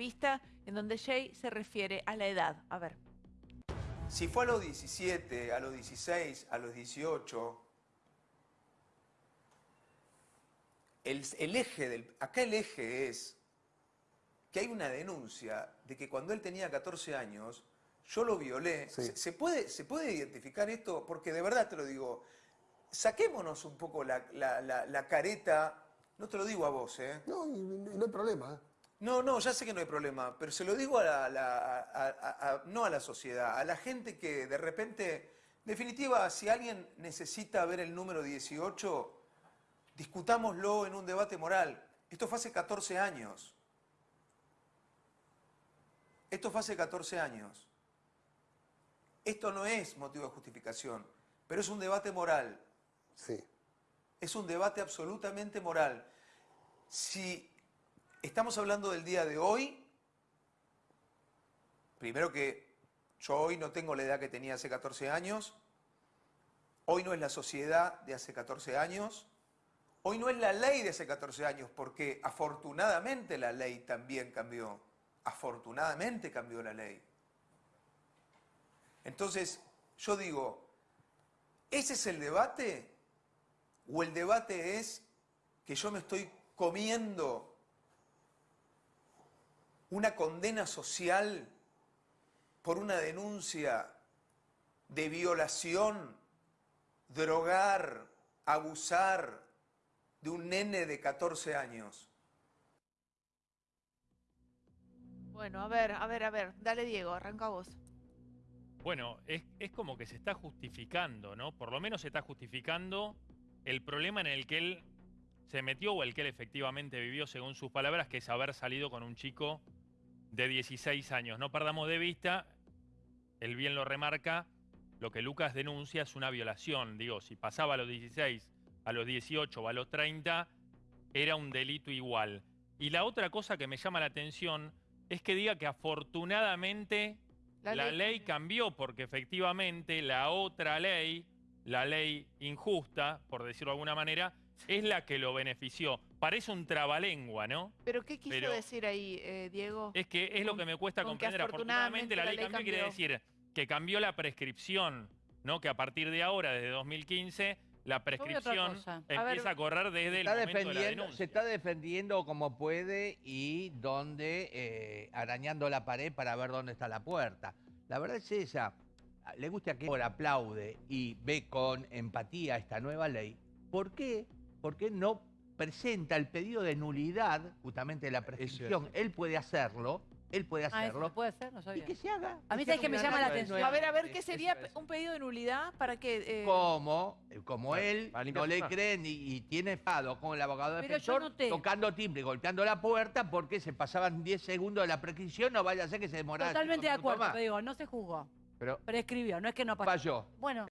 entrevista en donde Jay se refiere a la edad. A ver. Si fue a los 17, a los 16, a los 18, el, el eje del, acá el eje es que hay una denuncia de que cuando él tenía 14 años, yo lo violé. Sí. ¿Se, se puede, ¿Se puede identificar esto? Porque de verdad te lo digo, saquémonos un poco la, la- la- la careta, no te lo digo a vos, ¿eh? No, y, y no hay problema. No, no, ya sé que no hay problema, pero se lo digo a la, la- a- a- a- no a la sociedad, a la gente que de repente, en definitiva, si alguien necesita ver el número 18, discutámoslo en un debate moral. Esto fue hace 14 años. Esto fue hace 14 años. Esto no es motivo de justificación, pero es un debate moral. Sí. Es un debate absolutamente moral. Si estamos hablando del día de hoy, primero que yo hoy no tengo la edad que tenía hace 14 años, hoy no es la sociedad de hace 14 años, hoy no es la ley de hace 14 años, porque afortunadamente la ley también cambió. Afortunadamente cambió la ley. Entonces, yo digo, ¿ese es el debate? ¿O el debate es que yo me estoy comiendo una condena social por una denuncia de violación, drogar, abusar de un nene de 14 años? Bueno, a ver, a ver, a ver. Dale, Diego, arranca vos. Bueno, es, es como que se está justificando, ¿no? Por lo menos se está justificando el problema en el que él se metió o el que él efectivamente vivió, según sus palabras, que es haber salido con un chico de 16 años. No perdamos de vista, él bien lo remarca, lo que Lucas denuncia es una violación. Digo, si pasaba a los 16, a los 18 o a los 30, era un delito igual. Y la otra cosa que me llama la atención es que diga que afortunadamente La la, ley ley cambió porque efectivamente la otra ley, la ley injusta, por decirlo de alguna manera, es la que lo benefició. Parece un trabalengua, ¿no? ¿Pero qué quiso Pero- decir ahí, eh, Diego? Es que es lo que me cuesta comprender. Afortunadamente la ley cambió, quiere decir que cambió la prescripción, ¿no? Que a partir de ahora, desde 2015, la prescripción cosa. A ver, empieza a, correr desde el momento de la defendiendo, denuncia. se está defendiendo como puede y donde eh, arañando la pared para ver dónde está la puerta. La verdad es esa. Le gusta que ahora aplaude y ve con empatía esta nueva ley. ¿Por qué? Porque no presenta el pedido de nulidad justamente de la prescripción. Él puede hacerlo, él puede Ah, ¿eso hacerlo puede hacer? No y que se haga. A mí sabes que me llama la atención. A ver, a ver, ¿qué sería un pedido de nulidad para que... eh, como, como él no le imagen. cree ni, y tiene enfado con el abogado Pero yo defensor, noté- tocando timbre y golpeando la puerta porque se pasaban 10 segundos de la prescripción, no vaya a ser que se demorara Totalmente de acuerdo, te digo, no se juzgó. Pero Prescribió, no es que no pasó. falló. Bueno,